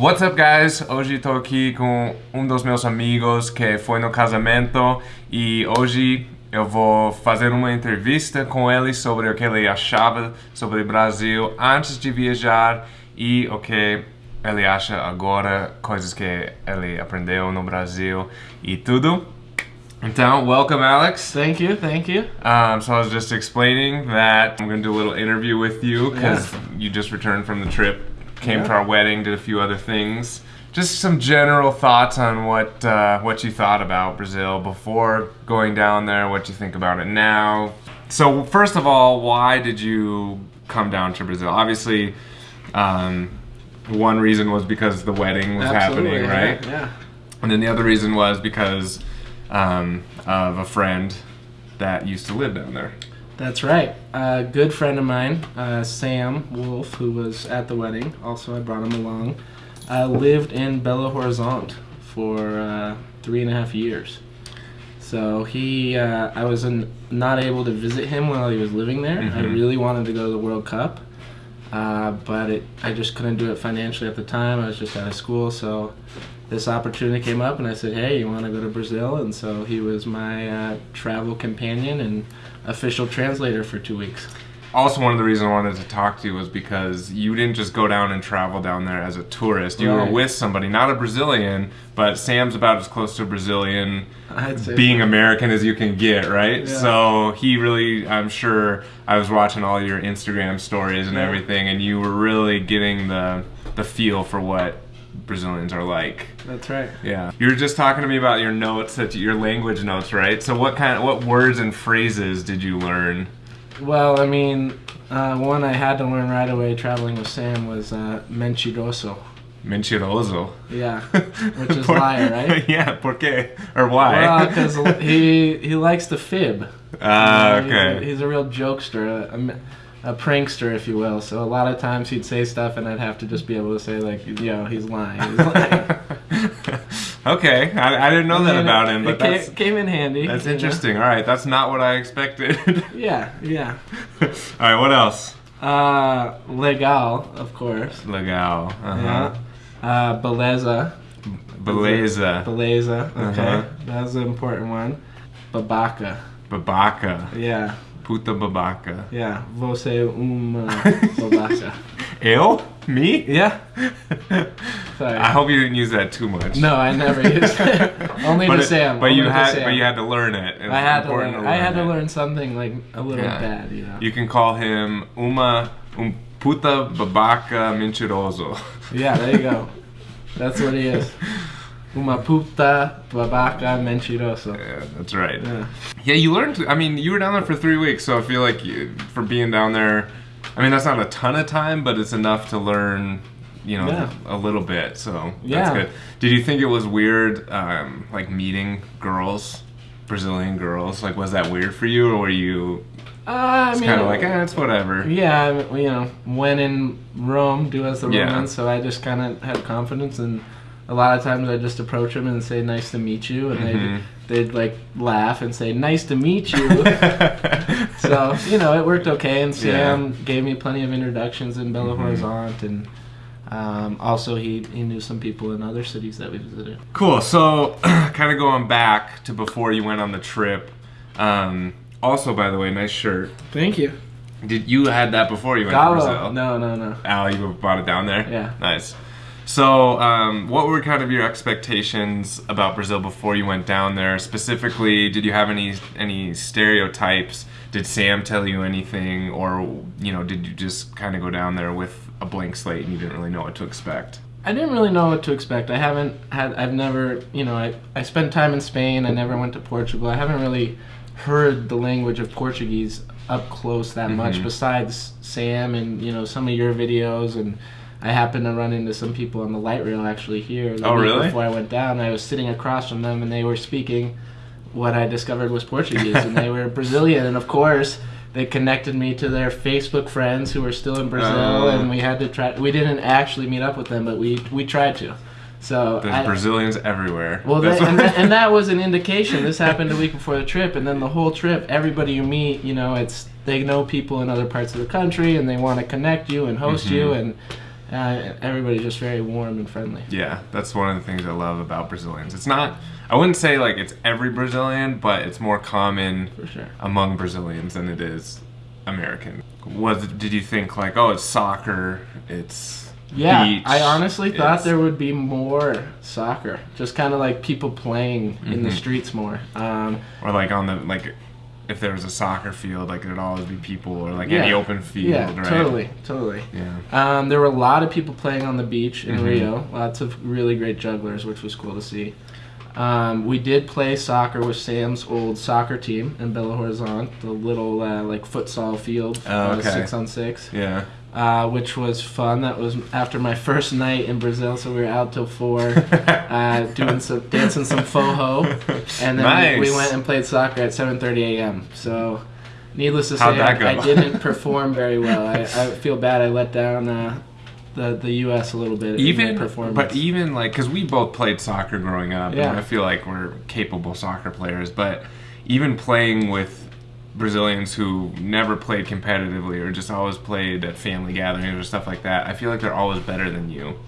What's up, guys? Hoje estou aqui com um dos meus amigos que foi no casamento e hoje eu vou fazer uma entrevista com ele sobre o que ele achava sobre o Brasil antes de viajar e o que ele acha agora, coisas que ele aprendeu no Brasil e tudo. Então, welcome, Alex. Thank you, thank you. Um, so I was just explaining that I'm going to do a little interview with you because you just returned from the trip, came to our wedding, did a few other things. Just some general thoughts on what uh, what you thought about Brazil before going down there, what you think about it now. So first of all, why did you come down to Brazil? Obviously, um, one reason was because the wedding was Absolutely, happening, yeah, right? Yeah. And then the other reason was because um, of a friend that used to live down there. That's right. A good friend of mine, uh, Sam Wolf, who was at the wedding, also I brought him along, uh, lived in Belo Horizonte for uh, three and a half years. So he, uh, I was in, not able to visit him while he was living there. I Mhm. really wanted to go to the World Cup, uh, but it, I just couldn't do it financially at the time. I was just out of school, so this opportunity came up, and I said, "Hey, you want to go to Brazil?" And so he was my uh, travel companion and official translator for two weeks. Also, one of the reasons I wanted to talk to you was because you didn't just go down and travel down there as a tourist. You were with somebody, not a Brazilian, but Sam's about as close to a Brazilian being American as you can get, right? Yeah. So he really, I'm sure, I was watching all your Instagram stories and everything, and you were really getting the the feel for what Brazilians are like. That's right. Yeah. You were just talking to me about your notes, that your language notes, right? So what kind of what words and phrases did you learn? Well, I mean, uh, one I had to learn right away traveling with Sam was uh, mentiroso. Mentiroso. Yeah, which is liar, right? yeah, por qué? Or why? Well, because he he likes to fib. Ah, You know, he's a- okay. He's, a real jokester, a, prankster, if you will. So a lot of times he'd say stuff, and I'd have to just be able to say like, you know, he's lying. He's lying. okay, I, I didn't know that about it- him, but it ca- that's came in handy. that's you know? interesting. All right, that's not what I expected. Yeah, yeah. All right, what else? Uh, legal, of course. Legal. Uh-huh. Yeah. Uh, beleza. Beleza. Beleza. Okay. Uh-huh. That's an important one. Babaca. Babaca. Yeah. Puta babaca. Yeah. Você é uma babaca. Eu? Me? Yeah. Sorry. I hope you didn't use that too much. No, I never used it. Only but to it- Sam. But you Only to had, Sam. but you had to learn it. It I had to important learn. I had to learn something like a little Yeah. bad, you know. You can call him uma um puta babaca mentiroso. Yeah, there you go. That's what he is. Uma puta babaca mentiroso. Yeah, that's right. Yeah. Yeah, you learned. I mean, you were down there for three weeks, so I feel like you, for being down there, I mean, that's not a ton of time, but it's enough to learn, you know, Yeah. a little bit. So that's Yeah. good. Did you think it was weird, um, like meeting girls, Brazilian girls? Like, was that weird for you, or were you Uh, I mean, kind of like, eh, it's whatever? Yeah, I mean, you know, when in Rome, do as the Yeah. Romans. So I just kind of had confidence, and a lot of times I just approach them and say, "Nice to meet you," and Mhm. they'd, they'd like laugh and say, "Nice to meet you." so you know, it worked okay, and Sam gave me plenty of introductions in Belo Mhm. Horizonte, and um, also he he knew some people in other cities that we visited. Cool. So, kind of going back to before you went on the trip. Um, also, by the way, nice shirt. Thank you. Did you had that before you went to Brazil? No, no, no. Al, you bought it down there. Yeah. Nice. So, um, what were kind of your expectations about Brazil before you went down there? Specifically, did you have any any stereotypes? Did Sam tell you anything, or you know, did you just kind of go down there with a blank slate and you didn't really know what to expect? I didn't really know what to expect. I haven't had, I've never, you know, I, I spent time in Spain. I never went to Portugal. I haven't really heard the language of Portuguese up close that much Mhm. besides Sam and, you know, some of your videos. And I happened to run into some people on the light rail actually here. Oh, really? Before I went down, I was sitting across from them and they were speaking what I discovered was Portuguese. and they were Brazilian. And of course, they connected me to their Facebook friends who were still in Brazil, Oh. and we had to try. We didn't actually meet up with them, but we we tried to. So There's I- Brazilians everywhere. well, and, that, and that was an indication. This happened a week before the trip, and then the whole trip, everybody you meet, you know, it's they know people in other parts of the country, and they want to connect you and host you, Mhm. and Uh, everybody's just very warm and friendly. Yeah, that's one of the things I love about Brazilians. It's not, I wouldn't say like it's every Brazilian, but it's more common For sure. among Brazilians than it is American. Was did you think like, oh, it's soccer, it's Yeah, beach, I honestly thought there would be more soccer, just kind of like people playing in the Mhm. streets more. Um, or like on the like if there was a soccer field, like there'd always be people or like Yeah. any open field, yeah, right? totally, totally. Yeah. Um, there were a lot of people playing on the beach in Mhm. Rio. Lots of really great jugglers, which was cool to see. Um, we did play soccer with Sam's old soccer team in Belo Horizonte, the little uh, like futsal field, Oh, uh, okay. six on six, Yeah. Uh, which was fun. That was after my first night in Brazil, so we were out till four, uh, doing some dancing some forró, and then nice. we, we went and played soccer at 7:30 a.m. So, needless to say, How'd I. I didn't perform very well. I, I feel bad. I let down uh, the the U.S. a little bit. in even performance. but even like because we both played soccer growing up Yeah. and i feel like we're capable soccer players but even playing with brazilians who never played competitively or just always played at family gatherings or stuff like that i feel like they're always better than you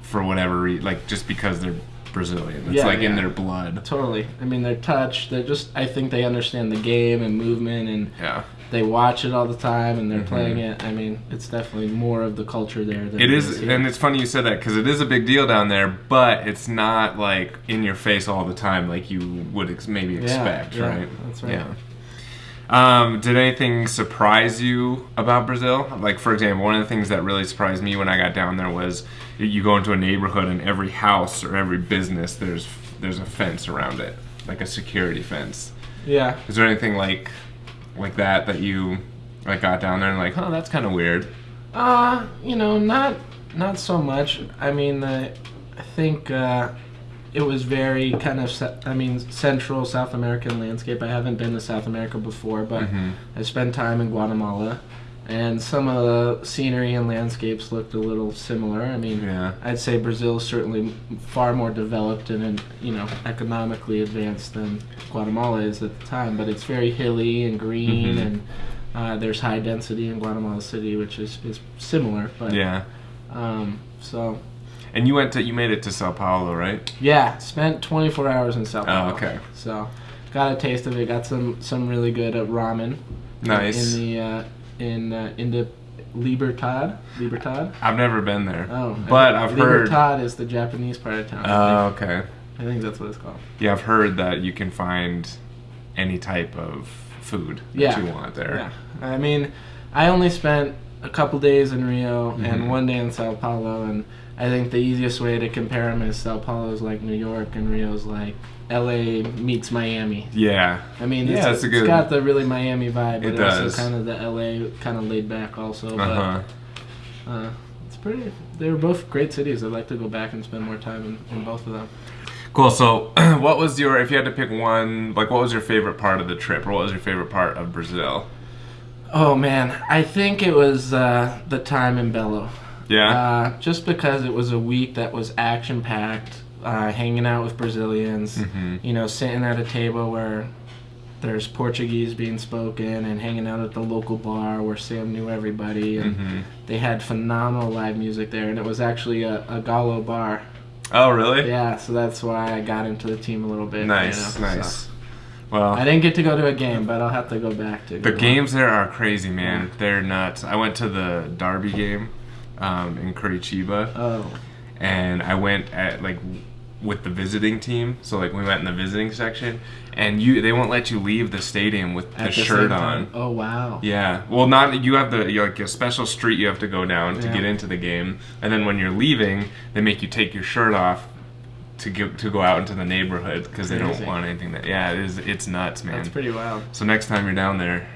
for whatever reason like just because they're brazilian it's Yeah, like in their blood Totally. I mean, they're touch. They're just. I think they understand the game and movement, and yeah they watch it all the time, and they're Mhm. playing it. I mean, it's definitely more of the culture there. Than it is and it's funny you said that because it is a big deal down there but it's not like in your face all the time like you would ex- maybe expect yeah, right that's right. Yeah. Um, did anything surprise you about Brazil? Like, for example, one of the things that really surprised me when I got down there was you- go into a neighborhood and every house or every business there's there's a fence around it, like a security fence. Yeah. Is there anything like like that that you like got down there and like, oh, that's kind of weird? Uh, you know, not not so much. I mean, I think uh, it was very kind of. I mean, Central South American landscape. I haven't been to South America before, but Mhm. I spent time in Guatemala, and some of the scenery and landscapes looked a little similar. I mean, Yeah. I'd say Brazil is certainly far more developed and, and you know economically advanced than Guatemala is at the time. But it's very hilly and green, Mhm. and uh, there's high density in Guatemala City, which is, is similar. But Yeah. um, so And you went to you made it to Sao Paulo, right? yeah, spent 24 hours in Sao Paulo. Oh, Paulo. okay. So got a taste of it. Got some some really good uh, ramen. Nice. In the uh, in uh, in the Libertad. Libertad. I've never been there. Oh, But I've heard. Libertad is the Japanese part of town. Oh, okay. I think that's what it's called. Yeah, I've heard that you can find any type of food that Yeah. you want there. Yeah. I mean, I only spent a couple days in Rio Mhm. and one day in Sao Paulo, and I think the easiest way to compare them is Sao Paulo's like New York and Rio's like LA meets Miami. Yeah. I mean, Yeah, it's, that's a it's good- got the really Miami vibe, but It also does. kind of the LA kind of laid back also. Uh huh. But uh, it's pretty. They were both great cities. I'd like to go back and spend more time in, in both of them. Cool. So, what was your if you had to pick one? Like, what was your favorite part of the trip, or what was your favorite part of Brazil? Oh man, I think it was uh, the time in Belo. Yeah. Uh, just because it was a week that was action packed, uh, hanging out with Brazilians, hmm you know, sitting at a table where there's Portuguese being spoken and hanging out at the local bar where Sam knew everybody. And hmm they had phenomenal live music there. And it was actually a, a Galo bar. Oh, really? Yeah, so that's why I got into the team a little bit. Nice. you know, nice. so. Well, I didn't get to go to a game, but I'll have to go back to. The games there are crazy, man. They're nuts. I went to the Derby game um, in Curitiba, Oh, and I went at like with the visiting team. So like we went in the visiting section, and you they won't let you leave the stadium with the at shirt on. Oh wow. Yeah. Well, not you have the you like a special street you have to go down to Yeah. get into the game, and then when you're leaving, they make you take your shirt off to go to go out into the neighborhood because they don't want anything that. Yeah, it is. It's nuts, man. That's pretty wild. so next time you're down there,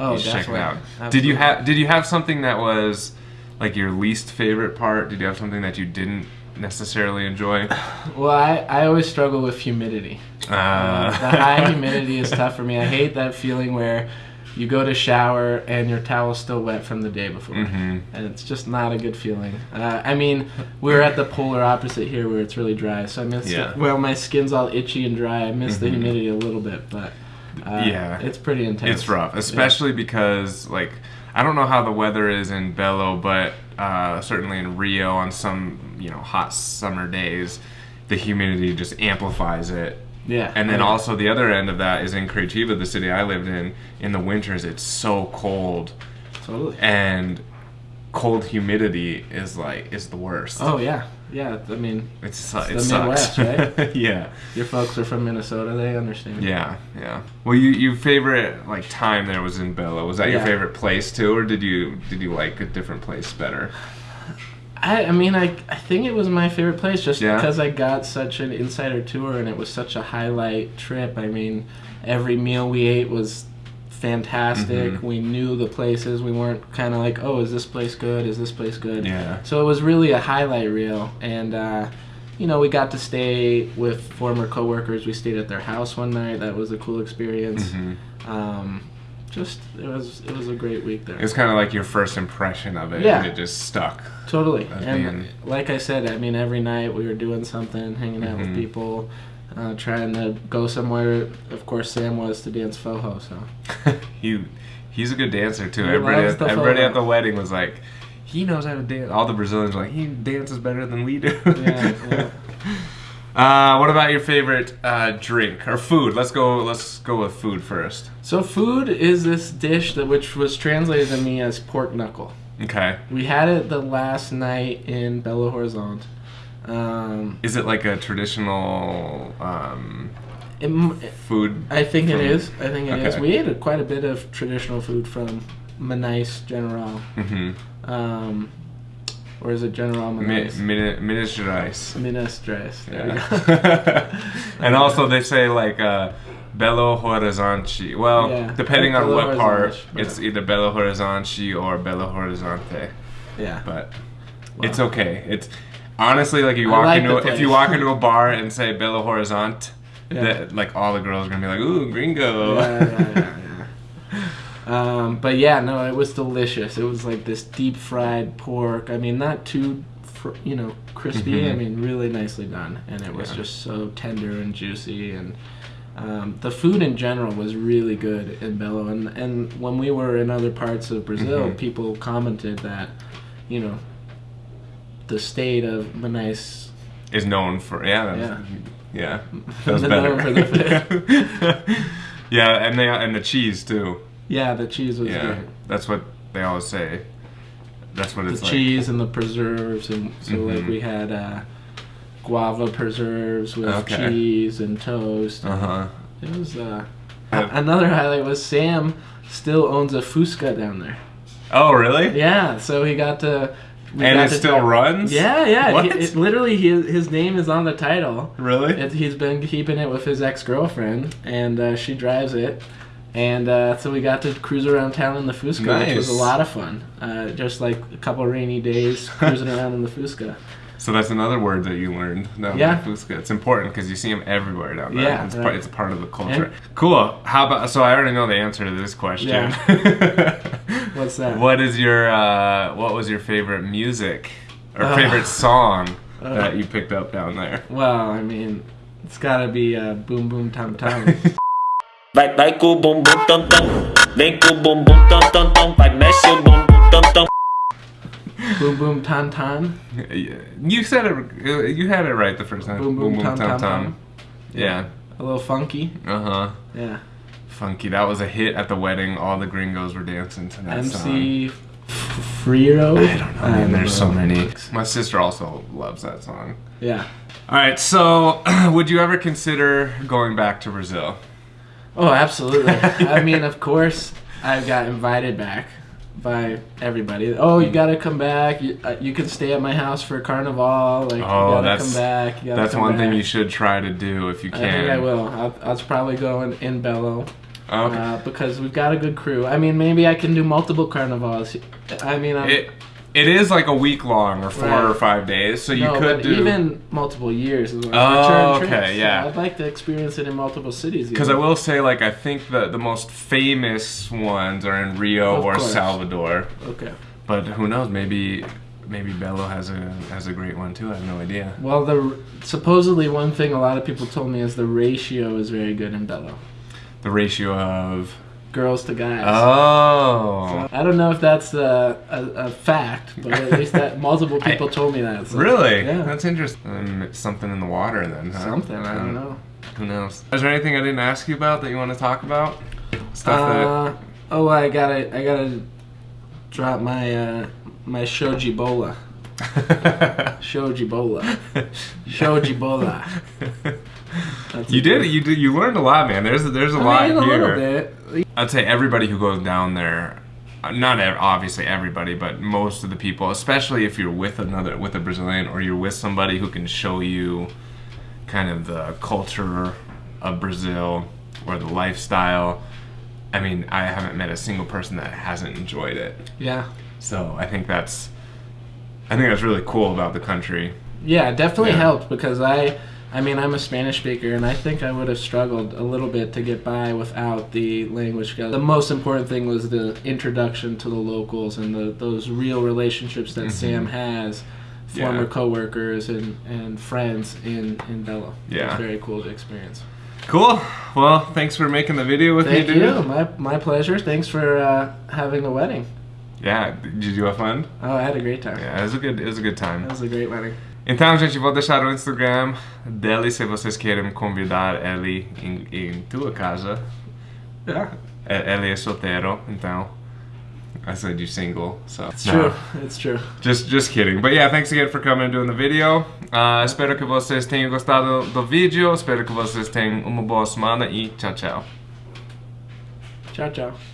Oh, you check it out. Did you have Did you have something that was like your least favorite part? Did you have something that you didn't necessarily enjoy? Well, I, I always struggle with humidity. Uh, Uh, the high humidity is tough for me. I hate that feeling where you go to shower and your towel's still wet from the day before. hmm And it's just not a good feeling. Uh, I mean, we're at the polar opposite here where it's really dry. So I miss Yeah. it. Well, my skin's all itchy and dry. I miss the Mhm. humidity a little bit, but uh, Yeah. it's pretty intense. It's rough, especially because like I don't know how the weather is in Belo, but uh, certainly in Rio on some you know hot summer days, the humidity just amplifies it. Yeah. And then yeah. also the other end of that is in Curitiba, the city I lived in. In the winters, it's so cold, Totally. and cold humidity is like is the worst. Oh yeah, yeah. I mean, It's, su- it the sucks. Midwest, right? yeah, your folks are from Minnesota. They understand. yeah, yeah. Well, you your favorite like time there was in Bella. Was that your favorite place too, or did you did you like a different place better? I, I mean, I, I think it was my favorite place just Yeah? because I got such an insider tour and it was such a highlight trip. I mean, every meal we ate was fantastic. Mhm. We knew the places. We weren't kind of like, oh, is this place good? Is this place good? Yeah. So it was really a highlight reel. And, uh, you know, we got to stay with former coworkers. We stayed at their house one night. That was a cool experience. Mhm. Um, just it was it was a great week there. It was kind of like your first impression of it, Yeah. and it just stuck. Totally. And being- like I said, I mean, every night we were doing something, hanging out Mhm. with people, uh, trying to go somewhere. Of course, Sam was to dance Forró, so. he he's a good dancer too. He everybody at, the everybody at the wedding was like, he knows how to dance. All the Brazilians were like, he dances better than we do. Yeah, yeah. Uh, what about your favorite uh, drink or food? Let's go. Let's go with food first. So food is this dish that which was translated to me as pork knuckle. Okay. We had it the last night in Belo Horizonte. Um, Is it like a traditional um, it food? I think it From- is. I think it is. Okay. We ate a, quite a bit of traditional food from Manais General. Mm-hmm. Um, or is it General Mi- Manais? Min- Minas Gerais. Minas Gerais. There. Yeah. and also they say like uh, Belo Horizonte. Well, Yeah. depending on what part, it's either Belo Horizonte or Belo Horizonte. yeah. But Wow. it's okay. It's honestly like you walk like into a, if you walk into a bar and say Belo Horizonte, Yeah. that, like all the girls are gonna be like, "Ooh, gringo." yeah. Um, but yeah, no, it was delicious. It was like this deep fried pork. I mean, not too, fr- you know, crispy. Mhm. I mean, really nicely done, and it was Yeah. just so tender and juicy. And um, the food in general was really good in Belo. And and when we were in other parts of Brazil, Mhm. people commented that, you know, the state of Manais Is known for yeah, that's- yeah. That's Known better. for the yeah, and they and the cheese too. Yeah, the cheese was Yeah, great. that's what they always say. That's what The it's like. cheese and the preserves, and so like Mhm. we had uh, guava preserves with Okay. cheese and toast. Uh huh. It was uh, Yeah. another highlight was Sam still owns a Fusca down there. Oh really? Yeah, so he got to. And it still runs? Yeah, yeah. What? He, it, literally, his his name is on the title. Really? It, he's been keeping it with his ex girlfriend, and uh, she drives it. And uh, so we got to cruise around town in the Fusca, which was a lot of fun. Uh, just like a couple rainy days cruising around in the Fusca. So that's another word that you learned. Down Yeah. Fusca. It's important because you see them everywhere down there. Yeah, it's, right. part, it's part of the culture. And- cool. How about? So I already know the answer to this question. Yeah. What's that? What is your? Uh, what was your favorite music or Uh, favorite song uh. that you picked up down there? Well, I mean, it's gotta be uh, Boom Boom Tom Tom. Vai, vai com o bumbum tam tam. Vem com o bumbum tam tam tam. Vai, mexe o bumbum tam tam. Boom Boom Ton Ton. You said it. You had it right the first time. Boom Boom Tom Tom Tom. Yeah. A little funky. Uh huh. Yeah. Funky. That was a hit at the wedding. All the gringos were dancing to that song. MC Fioti. I don't know, I man. There's so many. My sister also loves that song. Yeah. All right, so would you ever consider going back to Brazil? Oh, absolutely. I mean, of course, I got invited back by everybody. Oh, you gotta come back. You, uh, you can stay at my house for Carnival. Like, you Oh, gotta that's- come back. You That's come one thing you should try to do if you I can. think I will. I'll, I'll probably go in, in Belo Okay. uh, because we've got a good crew. I mean, maybe I can do multiple carnivals. I mean, I'm, it it is like a week long or four Right. or five days, so you no, could do. even multiple years. Oh, okay, trips. yeah. I'd like to experience it in multiple cities. Because I will say, like, I think the the most famous ones are in Rio Of or course. Salvador. Okay. But who knows? Maybe maybe Belo has a has a great one too. I have no idea. Well, the supposedly one thing a lot of people told me is the ratio is very good in Belo. The ratio of girls to guys. Oh. I don't know if that's a, a, a fact, but at least that multiple people told me that. so- Really? Yeah. That's interesting. Um, something in the water then, huh? Something I don't know. Who knows? Is there anything I didn't ask you about that you want to talk about? Stuff Uh, oh, I gotta I gotta drop my uh, my shoji bola. Shoji bola. Shoji bola. That's you did good- you did you learned a lot, man. There's there's a I lot mean, a here. little bit. I'd say everybody who goes down there, uh, not ev- obviously everybody, but most of the people, especially if you're with another with a Brazilian or you're with somebody who can show you kind of the culture of Brazil or the lifestyle. I mean, I haven't met a single person that hasn't enjoyed it. Yeah. So I think that's I think that's really cool about the country. Yeah, it definitely Yeah. helped because I, I mean, I'm a Spanish speaker, and I think I would have struggled a little bit to get by without the language skills. The most important thing was the introduction to the locals and the, those real relationships that Sam has, former Mm-hmm. Yeah. coworkers and, and friends in in Belo. Yeah. it's very cool to experience. Cool. Well, thanks for making the video with Thank me, dude. Thank you, my my pleasure. Thanks for uh, having the wedding. Yeah, did you have fun? Oh, I had a great time. Yeah, it was a good it was a good time. It was a great wedding. Então, gente, vou deixar o Instagram dele se vocês querem convidar ele em, em tua casa. Yeah, E- Ele é solteiro, então. I said you single, so. it's No, true. It's true. Just, just kidding. But yeah, thanks again for coming and doing the video. Uh, espero que vocês tenham gostado do vídeo. Espero que vocês tenham uma boa semana e tchau, tchau. Ciao, ciao.